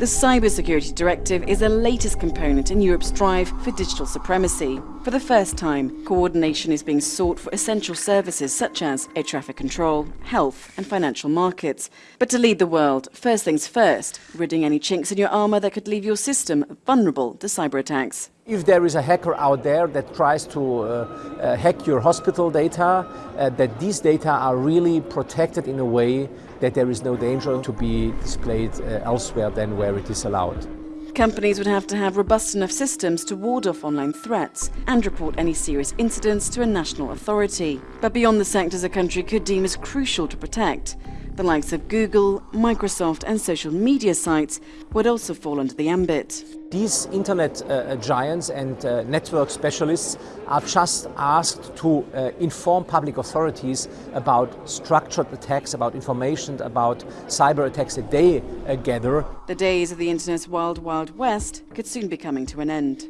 The Cybersecurity Directive is the latest component in Europe's drive for digital supremacy. For the first time, coordination is being sought for essential services such as air traffic control, health and financial markets. But to lead the world, first things first, ridding any chinks in your armour that could leave your system vulnerable to cyber attacks. If there is a hacker out there that tries to uh, uh, hack your hospital data, uh, that these data are really protected in a way that there is no danger to be displayed uh, elsewhere than where it is allowed. Companies would have to have robust enough systems to ward off online threats and report any serious incidents to a national authority. But beyond the sectors a country could deem as crucial to protect, the likes of Google, Microsoft and social media sites would also fall under the ambit. These internet uh, giants and uh, network specialists are just asked to uh, inform public authorities about structured attacks, about information, about cyber attacks that they uh, gather. The days of the internet's wild, wild west could soon be coming to an end.